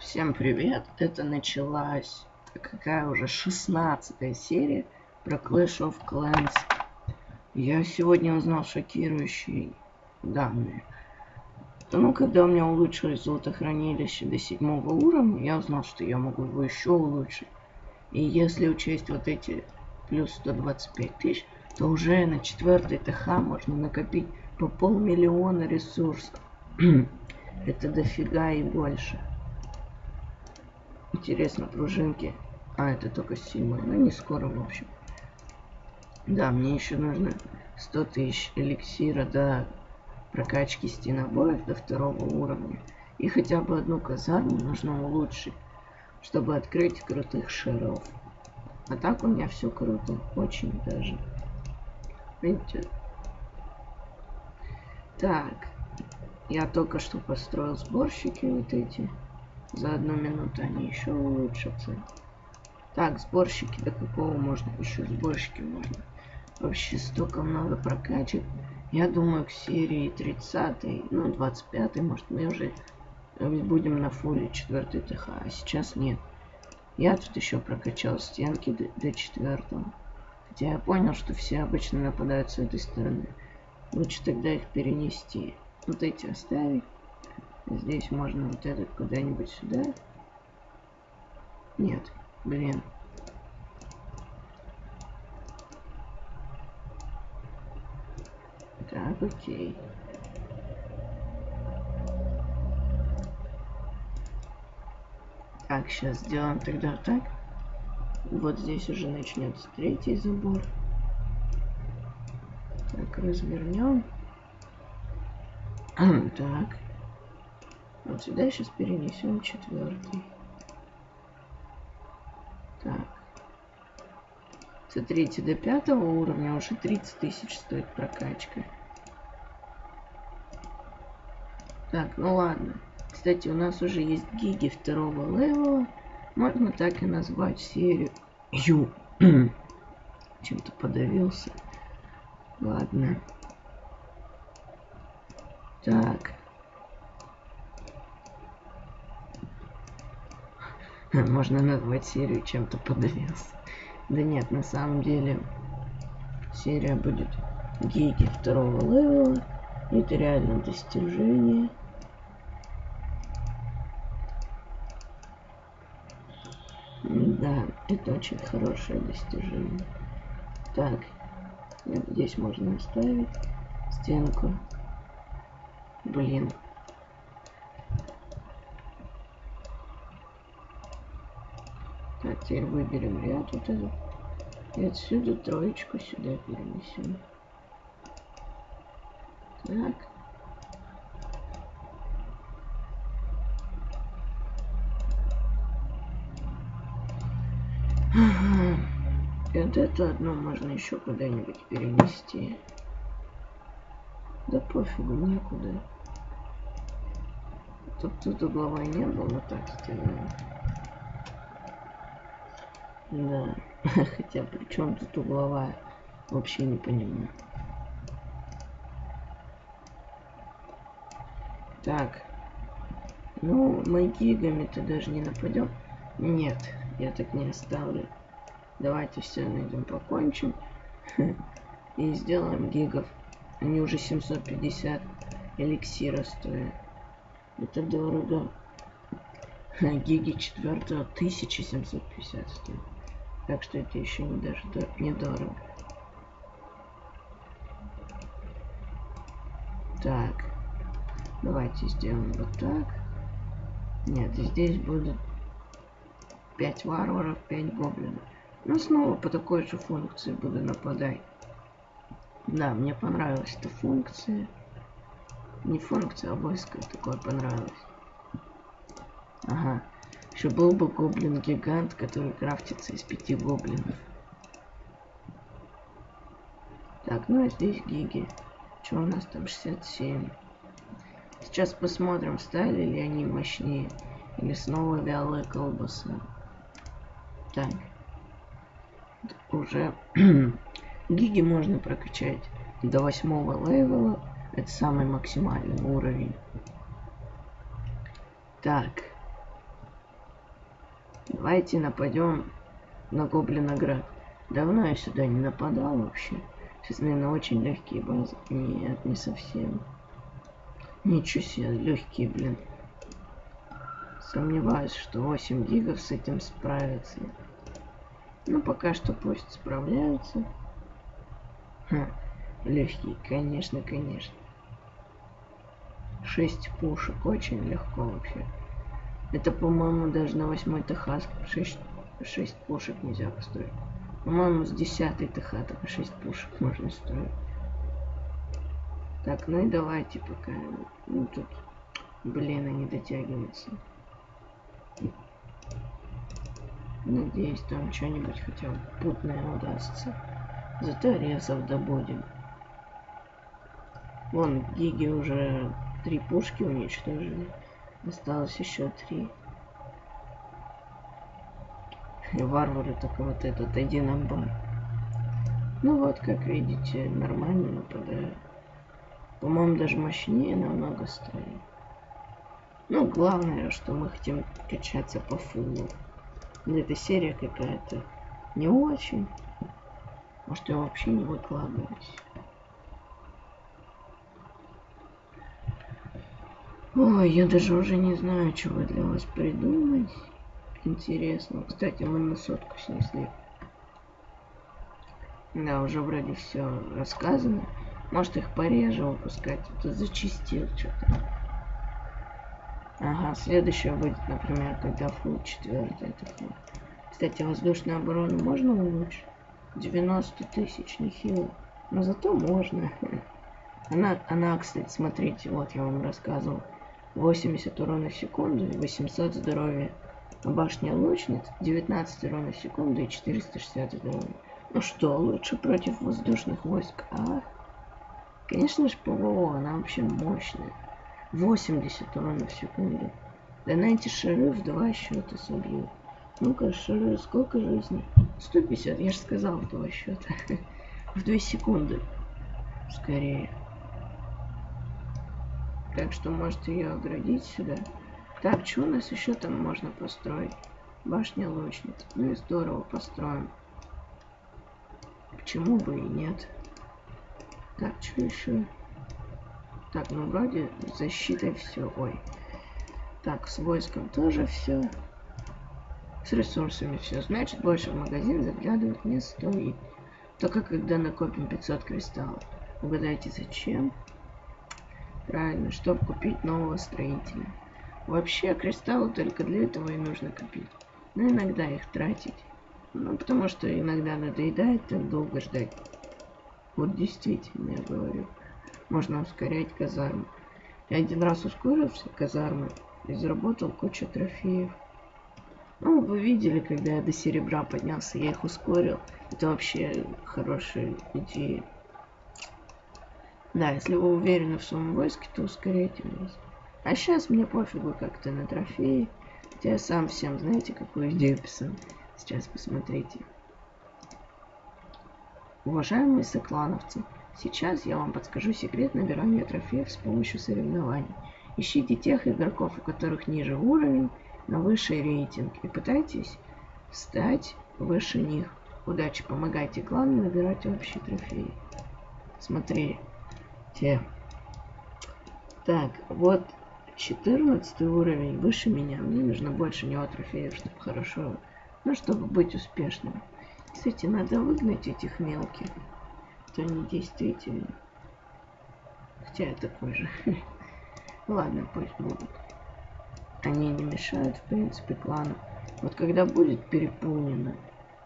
Всем привет! Это началась какая уже 16 серия про Clash of Clans. Я сегодня узнал шокирующие данные. Ну, когда у меня улучшилось золотохранилище до седьмого уровня, я узнал, что я могу его еще улучшить. И если учесть вот эти плюс 125 тысяч, то уже на четвертой ТХ можно накопить по полмиллиона ресурсов. Это дофига и больше. Интересно, пружинки. А, это только седьмой. Ну, не скоро, в общем. Да, мне еще нужно 100 тысяч эликсира до прокачки стенобоев до второго уровня. И хотя бы одну казарму нужно улучшить, чтобы открыть крутых шеров. А так у меня все круто. Очень даже. Видите? Так. Я только что построил сборщики вот эти. За одну минуту они еще улучшатся. Так, сборщики, до какого можно? Еще сборщики можно. Вообще столько много прокачек. Я думаю, к серии 30, ну, 25, может, мы уже э, будем на фуле 4 ТХ, а сейчас нет. Я тут еще прокачал стенки до, до 4. Хотя я понял, что все обычно нападают с этой стороны. Лучше тогда их перенести. Вот эти оставить. Здесь можно вот этот куда-нибудь сюда. Нет, блин. Так, окей. Так, сейчас сделаем тогда так. Вот здесь уже начнется третий забор. Так, развернем. так. Вот сюда сейчас перенесем четвертый. Так. Смотрите, до пятого уровня уже 30 тысяч стоит прокачка. Так, ну ладно. Кстати, у нас уже есть гиги второго левела. Можно так и назвать серию. Ю. Чем-то подавился. Ладно. Так. Можно назвать серию чем-то подавился. Да нет, на самом деле серия будет гиги второго левела. Это реально достижение. Да, это очень хорошее достижение. Так, здесь можно оставить стенку. Блин, Так, теперь выберем ряд вот этот. И отсюда троечку сюда перенесем. Так. И вот это одно можно еще куда-нибудь перенести. Да пофигу, некуда. Тут тут угловой не был, но так сделаем. Да. Хотя при чем тут угловая? Вообще не понимаю. Так. Ну, мы гигами-то даже не нападем. Нет, я так не оставлю. Давайте все найдем, покончим. И сделаем гигов. Они уже 750 эликсира стоят. Это дорого. Гиги четвертого 1750 стоит. Так что это еще не даже недорого. Так. Давайте сделаем вот так. Нет, здесь будет 5 варваров, 5 гоблинов. Ну, снова по такой же функции буду нападать. Да, мне понравилась эта функция. Не функция, а войско такое понравилось. Ага. Еще был бы гоблин-гигант, который крафтится из пяти гоблинов. Так, ну а здесь гиги. Что у нас там 67? Сейчас посмотрим, стали ли они мощнее. Или снова вялая колбаса. Так. Уже гиги можно прокачать до восьмого левела. Это самый максимальный уровень. Так. Давайте нападем на Гоблиноград. Давно я сюда не нападал вообще. Сейчас, наверное, очень легкие базы. Нет, не совсем. Ничего себе, легкие, блин. Сомневаюсь, что 8 гигов с этим справится. Ну, пока что пусть справляются. Легкие, конечно, конечно. 6 пушек, очень легко вообще. Это, по-моему, даже на 8 ТХ 6, 6 пушек нельзя построить. По-моему, с 10 ТХ только 6 пушек можно строить. Так, ну и давайте пока. Ну тут, блин, они дотягиваются. Надеюсь, там что-нибудь хотя бы путное удастся. Зато резов добудем. Вон, гиги уже три пушки уничтожили. Осталось еще три. И варвары только вот этот один амбар. Ну вот, как видите, нормально нападают. По-моему, даже мощнее намного стали. Ну, главное, что мы хотим качаться по фулу. Эта серия какая-то не очень. Может, я вообще не выкладываюсь. Ой, я даже уже не знаю, чего для вас придумать. Интересно. Кстати, мы на сотку снесли. Да, уже вроде все рассказано. Может их пореже выпускать. Это зачистил что-то. Ага, следующее будет, например, когда фул 4 это фул. Кстати, воздушную оборону можно улучшить? 90 тысяч, нехило. Но зато можно. Она, она, кстати, смотрите, вот я вам рассказывал. 80 урона в секунду и 800 здоровья. Башня лучниц 19 урона в секунду и 460 здоровья. Ну что, лучше против воздушных войск, а? Конечно же, ПВО, она вообще мощная. 80 урона в секунду. Да на эти шары в два счета собьют. Ну-ка, шары, сколько жизней? 150, я же сказал в два счета. в 2 секунды. Скорее. Так что можете ее оградить сюда. Так, что у нас еще там можно построить? Башня лучниц. Ну и здорово построим. Почему бы и нет? Так, что еще? Так, ну вроде защитой все. Ой. Так, с войском тоже все. С ресурсами все. Значит, больше в магазин заглядывать не стоит. Только когда накопим 500 кристаллов. Угадайте, зачем? Правильно, чтобы купить нового строителя. Вообще, кристаллы только для этого и нужно копить. Но иногда их тратить. Ну, потому что иногда надоедает так долго ждать. Вот действительно, я говорю. Можно ускорять казарму. Я один раз ускорился казармы и заработал кучу трофеев. Ну, вы видели, когда я до серебра поднялся, я их ускорил. Это вообще хорошая идея. Да, если вы уверены в своем войске, то ускоряйте войск. А сейчас мне пофигу как-то на трофеи. Я сам всем, знаете, какую идею писал. Сейчас посмотрите. Уважаемые соклановцы, сейчас я вам подскажу секрет набирания трофеев с помощью соревнований. Ищите тех игроков, у которых ниже уровень, но выше рейтинг, и пытайтесь стать выше них. Удачи, помогайте клану набирать общие трофеи. Смотри, те. Так, вот 14 уровень выше меня. Мне нужно больше него трофеев, чтобы хорошо, ну, чтобы быть успешным. Кстати, надо выгнать этих мелких. То они действительно. Хотя я такой же. Ладно, пусть будут. Они не мешают, в принципе, клану. Вот когда будет переполнено,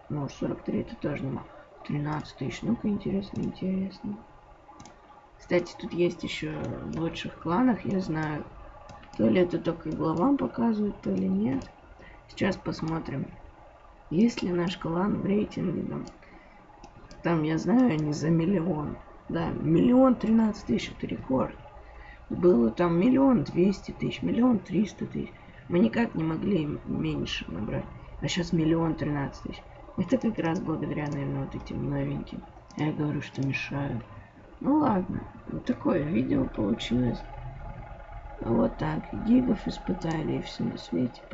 ну, 43 это тоже нема. 13 тысяч, ну-ка, интересно, интересно. Кстати, тут есть еще в лучших кланах, я знаю. То ли это только главам показывают, то ли нет. Сейчас посмотрим. Есть ли наш клан в рейтинге там? Там, я знаю, они за миллион. Да, миллион тринадцать тысяч, это рекорд. Было там миллион двести тысяч, миллион триста тысяч. Мы никак не могли меньше набрать. А сейчас миллион тринадцать тысяч. Это как раз благодаря, наверное, вот этим новеньким. Я говорю, что мешают. Ну ладно, вот такое видео получилось. Вот так, гигов испытали и все на свете.